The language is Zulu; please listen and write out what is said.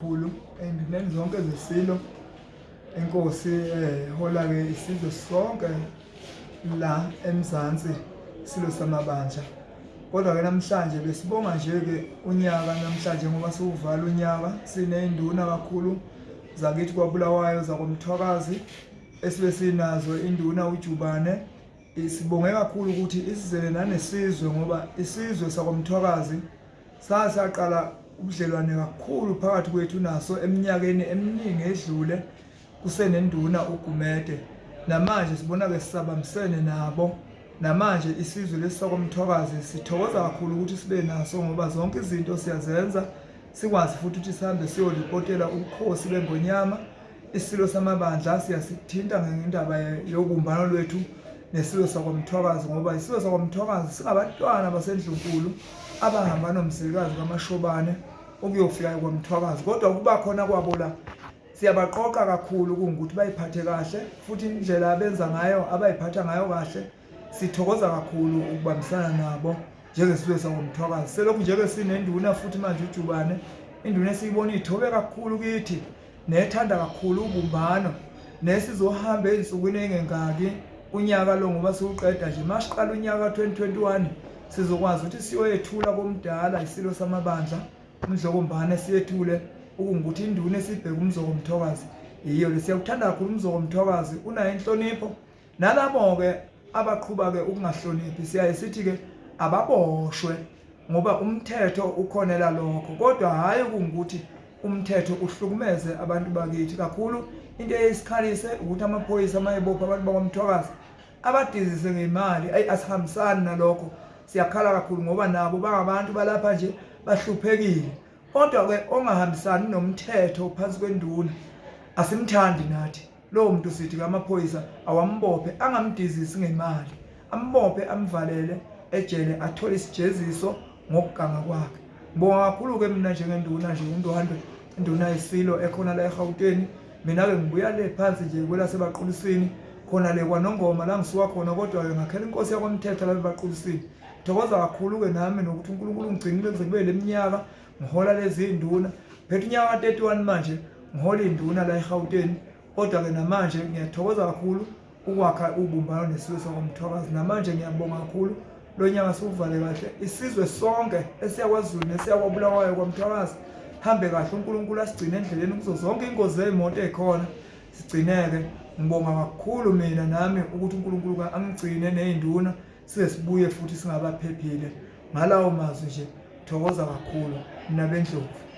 kakhulu ey'ndimeni zonke zesilo enkosi ehola-ke isizwe sonke la eMzansi isilo samabandla. Kodwa-ke namhlanje besibonga nje-ke unyaka namhlanje ngoba siwuvala unyaka siney'nduna kakhulu zakithi kwaBulawayo zakwamthwakazi esibe sinazo induna uJubane. Sibonge kakhulu ukuthi isizele nanesizwe ngoba isizwe sakwamthwakazi sake saqala ubudlelwane kakhulu phakathi kwethu naso eminyakeni eminingi edlule kusenenduna uGumede. Namanje sibona-ke sisabambisene nabo namanje isizwe lesi sakwamthwakazi sithokoza kakhulu ukuthi sibe naso ngoba zonke izinto siyazenza sikwazi futhi ukuthi sihambe siyolipotela ubukhosi beNgonyama. Isilo samabandla siyasithinta ngendaba yobumbano lwethu nesilo sakwamthwakazi ngoba isilo sakwamthwakazi singabantwana baseNdlunkulu abahamba nomzilikazi kaMashobane ukuyofika kwaMthwakazi kodwa kuba khona kwabo la siyabaqoqa kakhulu kungukuthi bayiphathe kahle futhi indlela abenza ngayo abayiphatha ngayo kahle sithokoza kakhulu ukubambisana nabo njengesizwe sakwamthwakazi. Selokhu nje-ke sinenduna futhi manje uJubane induna esiyibona ithobe kakhulu kithi nethanda kakhulu ubumbano nesizohamba ey'nsukwini ey'ngengaki unyaka lo ngoba siwuqeda nje masiqala unyaka ka-twenty twenty-one sizokwazi ukuthi siyoyethula komdala isilo samabandla umdlokombane siyethule ukuthi induna esibheke umzoko mthokazi yiyo le. Siyakuthanda kakhulu umzoko mthokazi unayo inhlonipho. Nalabo-ke abaqhuba-ke ukungahloniphi siyaye sithi-ke ababoshwe ngoba umthetho ukhonela lokho. Kodwa hhayi kungukuthi umthetho uhlukumeze abantu bakithi kakhulu. Into eyesikhalise ukuthi amaphoyisa uma ebopha abantu bakwamthwakazi abadizise ngey'mali ayi asihambisani nalokho. Siyakhala kakhulu ngoba nabo bangabantu balapha nje bahluphekile. Kodwa-ke ongahambisani nomthetho phansi kwenduna asimthandi nathi. Lowo muntu sithi-ke amaphoyisa awambophe angamdizisi ngemali. Ambophe amvalele ejele athole isijeziso ngokuganga kwakhe. Ngibonga kakhulu-ke mina njengenduna nje undwandwe induna yisilo ekhona la eGauteng. Mina-ke ngibuya le phansi nje kwelasebaqulisini khona le kwanongoma la ngisuka khona kodwa-ke ngakhela inkosi yakwamthetho la ebaqulisini. Thokoza kakhulu-ke nami nokuthi unkulunkulu ngigcinile kuze kube le minyaka ngihola lezi nduna phethe unyaka ka-thirty-one manje ngihola iy'nduna la eGauteng. Kodwa-ke namanje ngiyathokoza kakhulu ukwakha ubumbano nesizwe sakwamthwakazi namanje ngiyabonga kakhulu lo nyaka siwuvale kahle. Isizwe sonke esiyakwaZulu nesiyakwabulawayo kwamthwakazi hambe kahle. Unkulunkulu asigcine endleleni kuzo zonke iy'ngozi zey'moto ey'khona sigcineke. Ngibonga kakhulu mina nami ukuthi unkulunkulu angigcine ney'nduna size sibuye futhi singabaphephile. Ngalawo mazwi nje thokoza kakhulu mina bendlovu